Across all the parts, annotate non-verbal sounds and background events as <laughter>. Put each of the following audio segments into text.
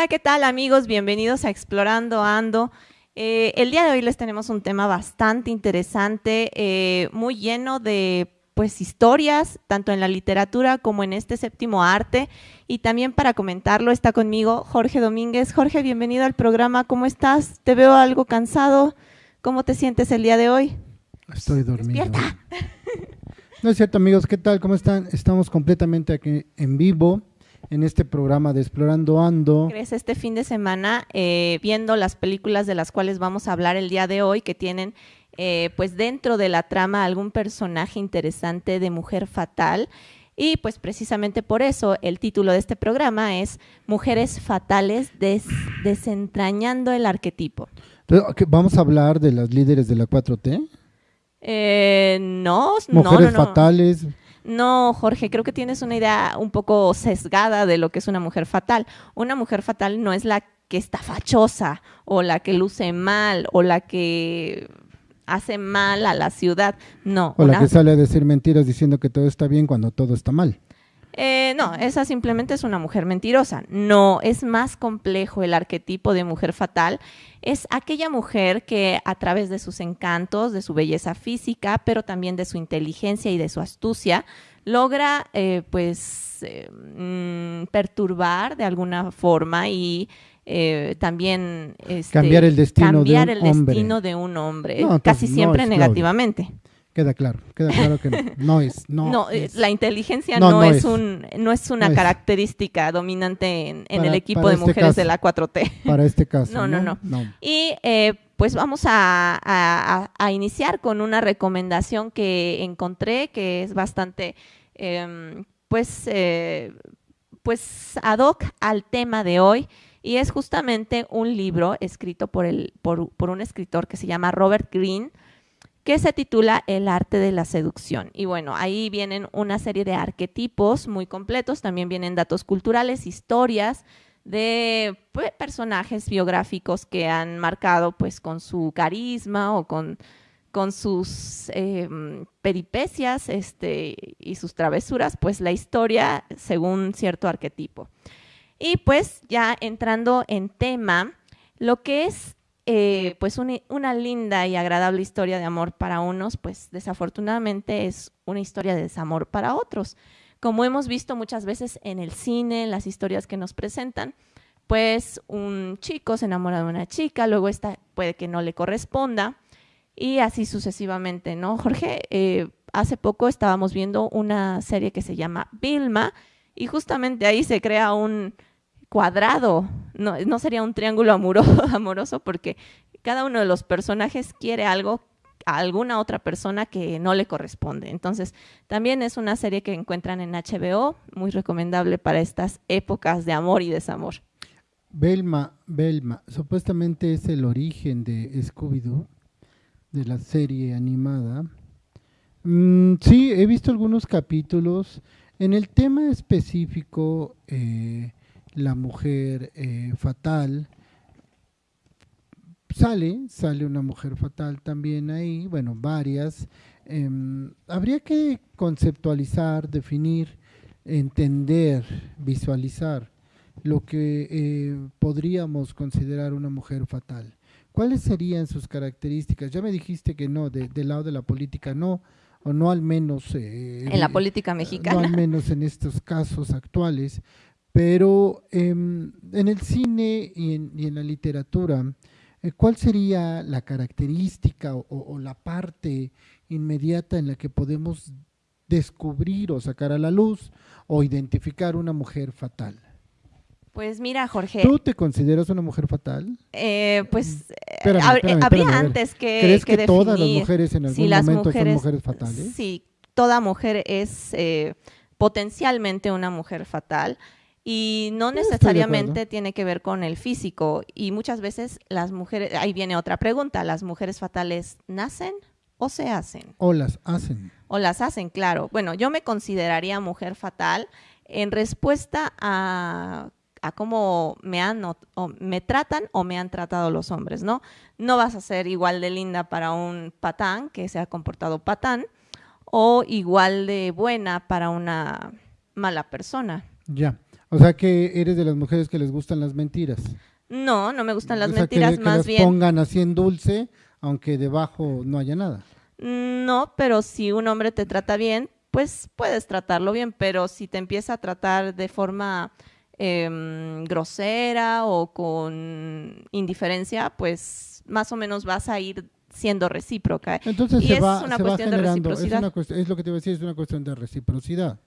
Hola, ¿qué tal amigos? Bienvenidos a Explorando Ando. Eh, el día de hoy les tenemos un tema bastante interesante, eh, muy lleno de pues historias, tanto en la literatura como en este séptimo arte. Y también para comentarlo está conmigo Jorge Domínguez. Jorge, bienvenido al programa. ¿Cómo estás? Te veo algo cansado. ¿Cómo te sientes el día de hoy? Estoy dormido. No es cierto, amigos. ¿Qué tal? ¿Cómo están? Estamos completamente aquí en vivo en este programa de Explorando Ando. ¿Crees este fin de semana eh, viendo las películas de las cuales vamos a hablar el día de hoy que tienen eh, pues dentro de la trama algún personaje interesante de mujer fatal? Y pues precisamente por eso el título de este programa es Mujeres Fatales desentrañando el arquetipo. ¿Vamos a hablar de las líderes de la 4T? Eh, no, Mujeres fatales. No, Jorge, creo que tienes una idea un poco sesgada de lo que es una mujer fatal. Una mujer fatal no es la que está fachosa o la que luce mal o la que hace mal a la ciudad. No. O la que sale a decir mentiras diciendo que todo está bien cuando todo está mal. Eh, no, esa simplemente es una mujer mentirosa. No, es más complejo el arquetipo de mujer fatal. Es aquella mujer que a través de sus encantos, de su belleza física, pero también de su inteligencia y de su astucia, logra eh, pues eh, mm, perturbar de alguna forma y también este, cambiar el destino, de, un el destino de un hombre, casi siempre negativamente. Queda claro, queda claro que no, es. No, eh, la inteligencia no, es, un, no es una característica dominante en, el equipo de este mujeres de la 4T. Para este caso. No, no, no. Y eh, pues vamos a, iniciar con una recomendación que encontré que es bastante, em, pues, eh, pues ad hoc al tema de hoy. Y es justamente un libro escrito por, el, por, por un escritor que se llama Robert Greene que se titula El arte de la seducción. Y bueno, ahí vienen una serie de arquetipos muy completos, también vienen datos culturales, historias de pues, personajes biográficos que han marcado pues con su carisma o con, con sus em, peripecias este, y sus travesuras, pues la historia según cierto arquetipo. Y pues ya entrando en tema, lo que es eh, pues una linda y agradable historia de amor para unos, pues desafortunadamente es una historia de desamor para otros. Como hemos visto muchas veces en el cine, en las historias que nos presentan, pues un chico se enamora de una chica, luego esta puede que no le corresponda y así sucesivamente, ¿no? Jorge, eh, hace poco estábamos viendo una serie que se llama Vilma y justamente ahí se crea un, cuadrado, no, no sería un triángulo amoroso, <laughs> amoroso porque cada uno de los personajes quiere algo a alguna otra persona que no le corresponde. Entonces, también es una serie que encuentran en HBO, muy recomendable para estas épocas de amor y desamor. Belma, Belma, supuestamente es el origen de Scooby-Doo, de la serie animada. Mm, sí, he visto algunos capítulos. En el tema específico, eh, la mujer eh, fatal. Sale, sale una mujer fatal también ahí, bueno, varias. Em, habría que conceptualizar, definir, entender, visualizar lo que eh, podríamos considerar una mujer fatal. ¿Cuáles serían sus características? Ya me dijiste que no, del lado de la política no, o no al menos... Eh, en la política mexicana. No al menos en estos casos actuales, pero em, en el cine y en, la literatura, eh, ¿cuál sería la característica o, la parte inmediata en la que podemos descubrir o sacar a la luz o identificar una mujer fatal? Pues mira, Jorge. ¿Tú te consideras una mujer fatal? Eh, pues eh, habría antes que. ¿Crees que, todas las mujeres en algún momento son mujeres fatales? Sí, toda mujer es potencialmente una mujer fatal y no necesariamente tiene que ver con el físico. Y muchas veces las mujeres, ahí viene otra pregunta, ¿las mujeres fatales nacen o se hacen? O las hacen. O las hacen, claro. Bueno, yo me consideraría mujer fatal en respuesta a, a cómo me han o, me tratan o me han tratado los hombres, ¿no? No vas a ser igual de linda para un patán que se ha comportado patán o igual de buena para una mala persona. Ya. O sea que eres de las mujeres que les gustan las mentiras. No, no me gustan las O sea, que- mentiras, que más las bien. pongan así en dulce, aunque debajo no haya nada. No, pero si un hombre te trata bien, pues puedes tratarlo bien, pero si te empieza a tratar de forma em, grosera o con indiferencia, pues más o menos vas a ir siendo recíproca. Entonces Y se es va, una se va cuestión de generando, es, reciprocidad. una es lo que te iba a decir, es una cuestión de reciprocidad.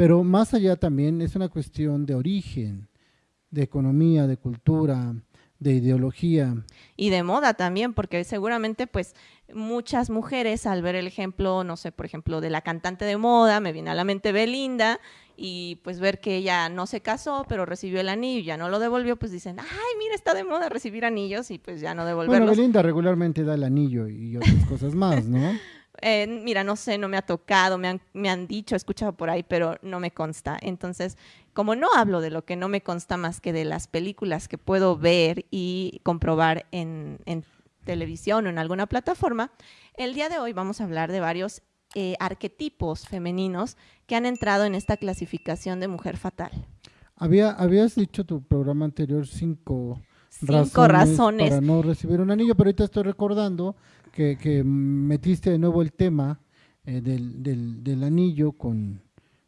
Pero más allá también es una cuestión de origen, de economía, de cultura, de ideología. y de moda también, porque seguramente pues muchas mujeres al ver el ejemplo, no sé, por ejemplo, de la cantante de moda, me viene a la mente Belinda, y pues ver que ella no se casó, pero recibió el anillo y ya no lo devolvió, pues dicen, ay, mira, está de moda recibir anillos y pues ya no Bueno, devolverlos. Belinda regularmente da el anillo y otras cosas más, ¿no? <laughs> Eh, mira, no sé, no me ha tocado, me han, me han dicho, he escuchado por ahí, pero no me consta. Entonces, como no hablo de lo que no me consta más que de las películas que puedo ver y comprobar en, en televisión o en alguna plataforma, el día de hoy vamos a hablar de varios eh, arquetipos femeninos que han entrado en esta clasificación de mujer fatal. Había, habías dicho tu programa anterior cinco Cinco razones. para no recibir un anillo, pero ahorita estoy recordando que, que metiste de nuevo el tema eh, del, del, del anillo con,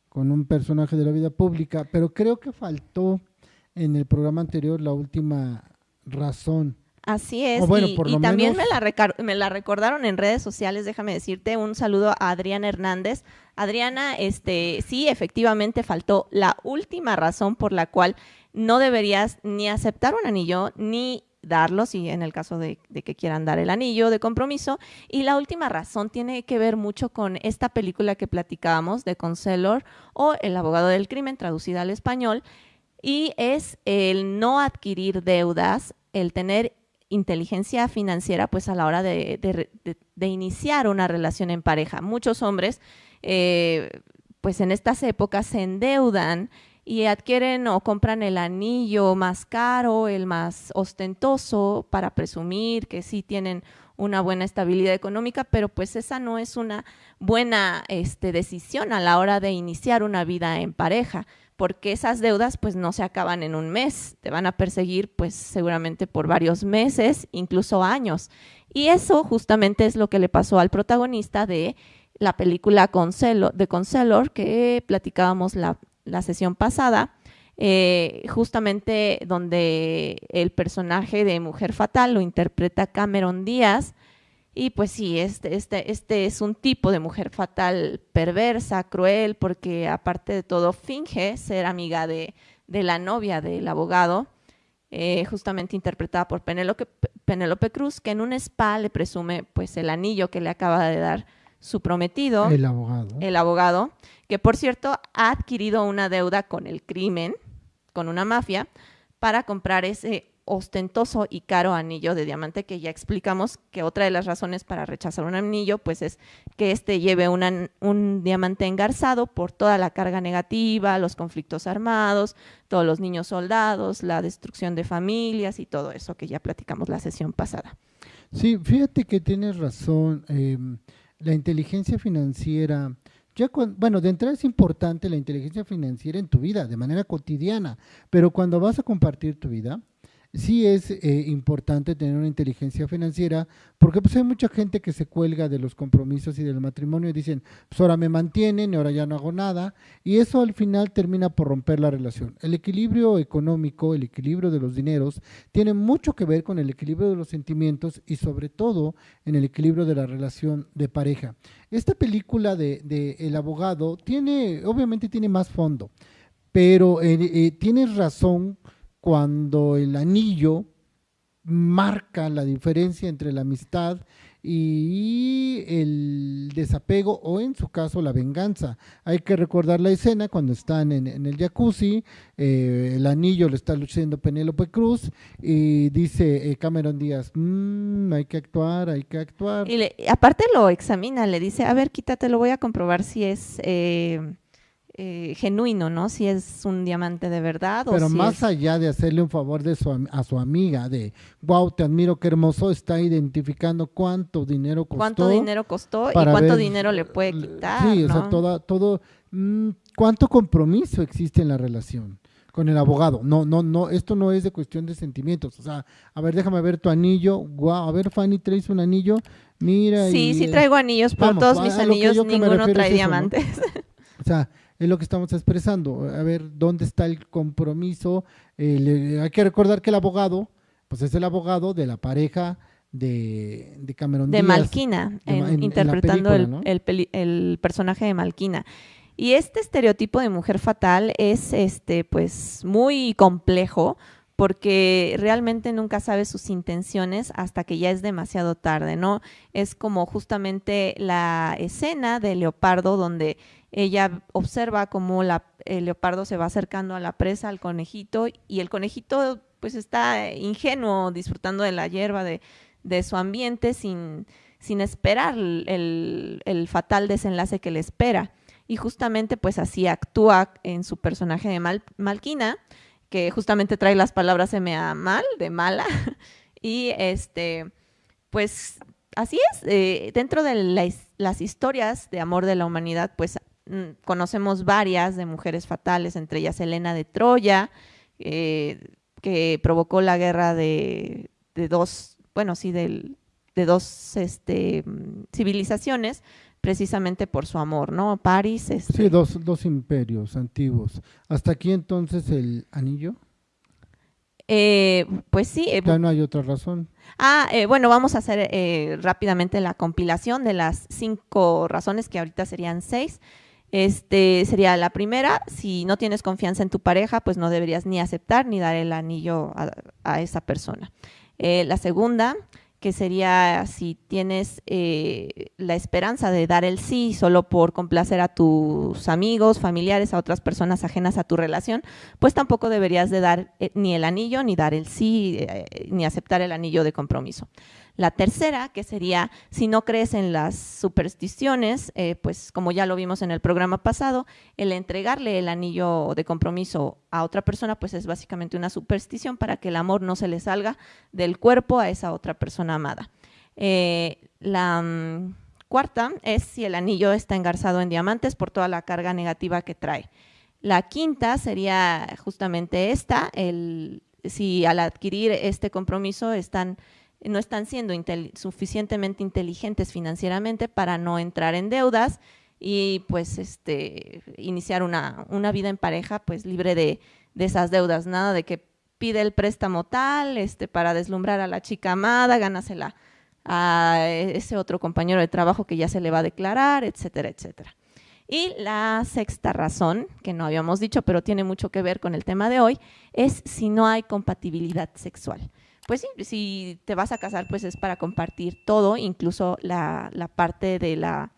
con un personaje de la vida pública, pero creo que faltó en el programa anterior la última razón. Así es, bueno, y, también menos- me, la me la recordaron en redes sociales, déjame decirte, un saludo a Adriana Hernández. Adriana, este, sí, efectivamente faltó la última razón por la cual no deberías ni aceptar un anillo ni darlo, si en el caso de, que quieran dar el anillo de compromiso. Y la última razón tiene que ver mucho con esta película que platicábamos de Conselor o El abogado del crimen, traducida al español, y es el no adquirir deudas, el tener inteligencia financiera pues a la hora de iniciar una relación en pareja. Muchos hombres eh, pues en estas épocas se endeudan y adquieren o compran el anillo más caro, el más ostentoso para presumir que sí tienen una buena estabilidad económica, pero pues esa no es una buena este, decisión a la hora de iniciar una vida en pareja, porque esas deudas pues no se acaban en un mes, te van a perseguir pues seguramente por varios meses, incluso años. Y eso justamente es lo que le pasó al protagonista de la película Conselo, de Conselor que platicábamos la, la sesión pasada, eh, justamente donde el personaje de Mujer Fatal lo interpreta Cameron Díaz. Y pues sí, este, este, este es un tipo de mujer fatal perversa, cruel, porque aparte de todo finge ser amiga de, de la novia del abogado, eh, justamente interpretada por Penélope, Penélope Cruz, que en un spa le presume pues el anillo que le acaba de dar su prometido El abogado. el abogado, que por cierto ha adquirido una deuda con el crimen, con una mafia, para comprar ese ostentoso y caro anillo de diamante que ya explicamos que otra de las razones para rechazar un anillo pues es que este lleve un diamante engarzado por toda la carga negativa, los conflictos armados, todos los niños soldados, la destrucción de familias y todo eso que ya platicamos la sesión pasada. Sí, fíjate que tienes razón. eh, la inteligencia financiera, ya cuan- bueno, de entrada es importante la inteligencia financiera en tu vida, de manera cotidiana, pero cuando vas a compartir tu vida, sí es eh, importante tener una inteligencia financiera, porque pues hay mucha gente que se cuelga de los compromisos y del matrimonio y dicen, pues ahora me mantienen ahora ya no hago nada, y eso al final termina por romper la relación. El equilibrio económico, el equilibrio de los dineros, tiene mucho que ver con el equilibrio de los sentimientos y sobre todo en el equilibrio de la relación de pareja. Esta película de, de El abogado tiene, obviamente tiene más fondo, pero eh, eh, tienes razón cuando el anillo marca la diferencia entre la amistad y el desapego o en su caso la venganza. Hay que recordar la escena cuando están en, en el jacuzzi, eh, el anillo le está luciendo Penélope Cruz y dice eh, Cameron Díaz, "Mm, hay que actuar, hay que actuar. Y le- aparte lo examina, le dice, a ver, quítate, lo voy a comprobar si es eh, eh, genuino, ¿no? Si es un diamante de verdad o Pero si más es- allá de hacerle un favor de su, a su amiga, de wow, te admiro, qué hermoso, está identificando cuánto dinero costó. cuánto dinero costó y cuánto ver, dinero le puede quitar, Sí, o sea, toda, todo, mm, cuánto compromiso existe en la relación. con el abogado. No, no, no, esto no es de cuestión de sentimientos. O sea, a ver, déjame ver tu anillo. Guau, a ver, Fanny, ¿traes un anillo? Mira. Sí, sí traigo anillos, pero todos mis anillos ninguno trae diamantes. O sea, es lo que estamos expresando. A ver, ¿dónde está el compromiso? Eh, hay que recordar que el abogado, pues es el abogado de la pareja de, de Cameron de Malquina, interpretando el, personaje de Malquina. Y este estereotipo de mujer fatal es este, pues, muy complejo porque realmente nunca sabe sus intenciones hasta que ya es demasiado tarde, ¿no? Es como justamente la escena de Leopardo donde ella observa cómo la, el leopardo se va acercando a la presa, al conejito, y el conejito pues está ingenuo, disfrutando de la hierba, de, su ambiente, sin, sin esperar el, fatal desenlace que le espera y justamente pues así actúa en su personaje de Mal Malquina, que justamente trae las palabras M.A. mal, de mala, <laughs> y este, pues así es, eh, dentro de las historias de amor de la humanidad, pues mm, conocemos varias de mujeres fatales, entre ellas Elena de Troya, eh, que provocó la guerra de, dos, bueno, sí, de dos este, mm, civilizaciones, precisamente por su amor, ¿no? París. Este... Sí, dos, dos imperios antiguos. ¿Hasta aquí entonces el anillo? Eh, pues sí. Eh, ya no hay otra razón. Ah, eh, bueno, vamos a hacer rápidamente la compilación de las cinco razones, que ahorita serían seis. Este sería la primera, si no tienes confianza en tu pareja, pues no deberías ni aceptar ni dar el anillo a, a esa persona. la segunda, que sería si tienes eh, la esperanza de dar el sí solo por complacer a tus amigos, familiares, a otras personas ajenas a tu relación, pues tampoco deberías de dar eh, ni el anillo, ni dar el sí, eh, ni aceptar el anillo de compromiso. La tercera, que sería, si no crees en las supersticiones, eh, pues como ya lo vimos en el programa pasado, el entregarle el anillo de compromiso a otra persona, pues es básicamente una superstición para que el amor no se le salga del cuerpo a esa otra persona amada. Eh, la mm, cuarta es si el anillo está engarzado en diamantes por toda la carga negativa que trae. La quinta sería justamente esta, el, si al adquirir este compromiso están no están siendo suficientemente inteligentes financieramente para no entrar en deudas y pues este iniciar una, vida en pareja pues libre de, esas deudas, nada de que pide el préstamo tal este, para deslumbrar a la chica amada, gánasela a ese otro compañero de trabajo que ya se le va a declarar, etcétera, etcétera. Y la sexta razón, que no habíamos dicho, pero tiene mucho que ver con el tema de hoy, es si no hay compatibilidad sexual pues sí, si te vas a casar, pues es para compartir todo, incluso la, parte de la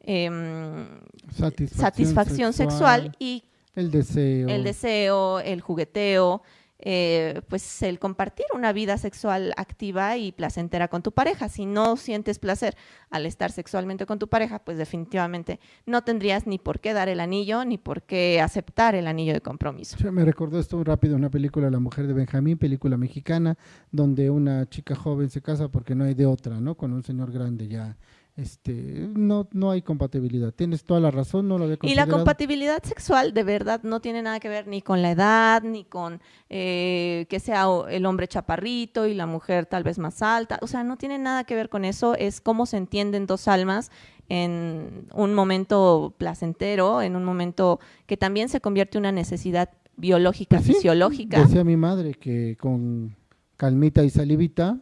em, satisfacción, sexual, y el deseo. el deseo, el jugueteo, eh, pues el compartir una vida sexual activa y placentera con tu pareja. Si no sientes placer al estar sexualmente con tu pareja, pues definitivamente no tendrías ni por qué dar el anillo, ni por qué aceptar el anillo de compromiso. me recordó esto rápido, una película La mujer de Benjamín, película mexicana, donde una chica joven se casa porque no hay de otra, ¿no? Con un señor grande ya este, no, no hay compatibilidad. Tienes toda la razón, no lo había Y la compatibilidad sexual de verdad no tiene nada que ver ni con la edad, ni con eh, que sea el hombre chaparrito y la mujer tal vez más alta. O sea, no tiene nada que ver con eso. Es cómo se entienden dos almas en un momento placentero, en un momento que también se convierte en una necesidad biológica, pues fisiológica. Decía mi madre que con calmita y salivita,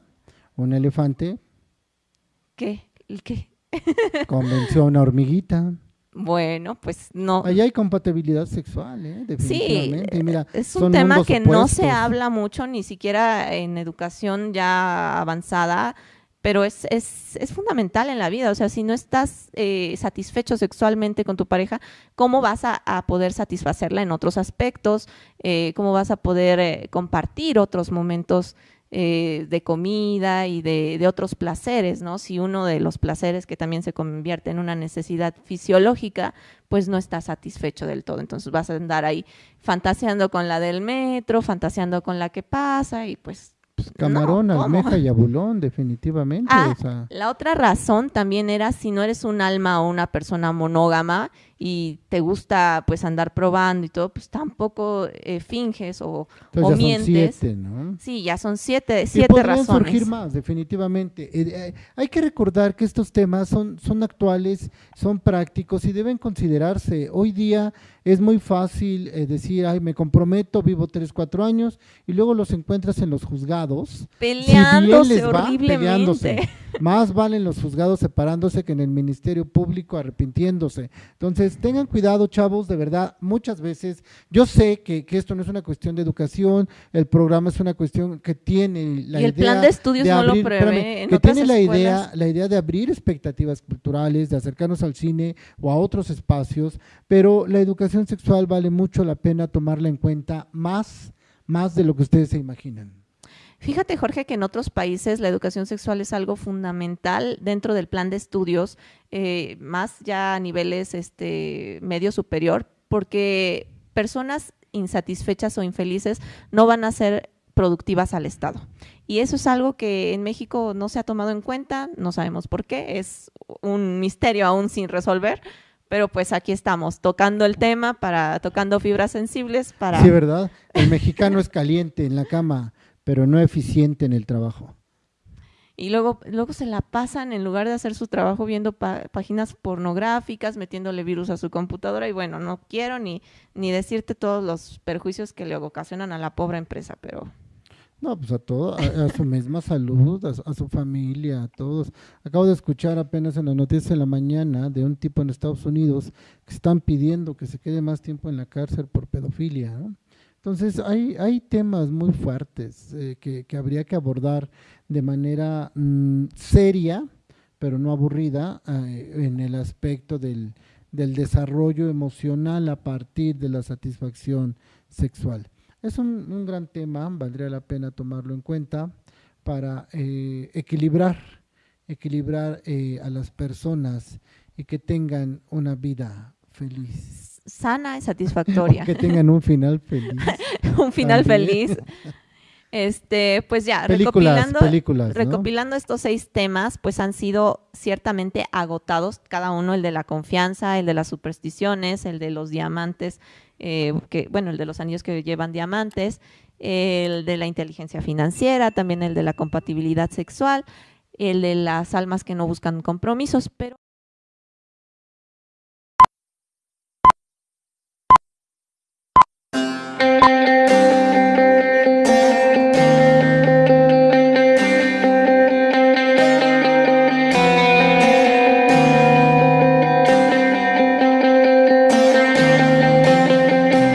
un elefante. ¿Qué? ¿El qué? Convenció a una hormiguita. Bueno, pues no. Ahí hay compatibilidad sexual, ¿eh? definitivamente. Sí, mira, es un tema que no se habla mucho, ni siquiera en educación ya avanzada, pero es, es, es fundamental en la vida. O sea, si no estás eh, satisfecho sexualmente con tu pareja, ¿cómo vas a, poder satisfacerla en otros aspectos? Eh, ¿Cómo vas a poder eh, compartir otros momentos eh, de comida y de, otros placeres, ¿no? Si uno de los placeres que también se convierte en una necesidad fisiológica, pues no está satisfecho del todo. Entonces vas a andar ahí fantaseando con la del metro, fantaseando con la que pasa y pues... pues camarón, almeja y abulón, definitivamente. Ah, la otra razón también era si no eres un alma o una persona monógama y te gusta pues andar probando y todo, pues tampoco eh, finges o, o ya mientes. son siete, ¿no? Sí, ya son siete, Y siete podrían razones. surgir más, definitivamente. Eh, eh, hay que recordar que estos temas son, son actuales, son prácticos y deben considerarse. Hoy día es muy fácil eh, decir, ay, me comprometo, vivo tres, cuatro años, y luego los encuentras en los juzgados. Peleándose si va, peleándose. Más valen los juzgados separándose que en el Ministerio Público arrepintiéndose. Entonces, tengan cuidado, chavos, de verdad, muchas veces, yo sé que, que esto no es una cuestión de educación, el programa es una cuestión que tiene la Y el idea plan de estudios no lo abrir- prevé. espérame, En que tiene la escuelas- idea, la idea de abrir expectativas culturales, de acercarnos al cine o a otros espacios, pero la educación sexual vale mucho la pena tomarla en cuenta más, más de lo que ustedes se imaginan. Fíjate, Jorge, que en otros países la educación sexual es algo fundamental dentro del plan de estudios, eh, más ya a niveles este, medio superior, porque personas insatisfechas o infelices no van a ser productivas al Estado. Y eso es algo que en México no se ha tomado en cuenta, no sabemos por qué, es un misterio aún sin resolver, pero pues aquí estamos tocando el tema, para tocando fibras sensibles para... Sí, ¿verdad? El mexicano es caliente en la cama, pero no eficiente en el trabajo. Y luego, luego se la pasan en lugar de hacer su trabajo viendo páginas pornográficas, metiéndole virus a su computadora y bueno, no quiero ni, ni decirte todos los perjuicios que le ocasionan a la pobre empresa, pero No, pues a todo, a, a su misma salud, a, su- a su familia, a todos. Acabo de escuchar apenas en las noticias de la mañana de un tipo en Estados Unidos que están pidiendo que se quede más tiempo en la cárcel por pedofilia. ¿no? Entonces, hay, hay temas muy fuertes eh, que, habría que abordar de manera mm, seria, pero no aburrida, eh, en el aspecto del, desarrollo emocional a partir de la satisfacción sexual. Es un, un gran tema, valdría la pena tomarlo en cuenta para eh, equilibrar, equilibrar eh, a las personas y que tengan una vida feliz. Sana y <laughs> satisfactoria. que tengan un final feliz. <laughs> Un final También. feliz. Este, pues ya, Películas, recopilando, películas, ¿no? recopilando estos seis temas, pues han sido ciertamente agotados, cada uno, el de la confianza, el de las supersticiones, el de los diamantes, eh, que, bueno, el de los anillos que llevan diamantes, el de la inteligencia financiera, también el de la compatibilidad sexual, el de las almas que no buscan compromisos, pero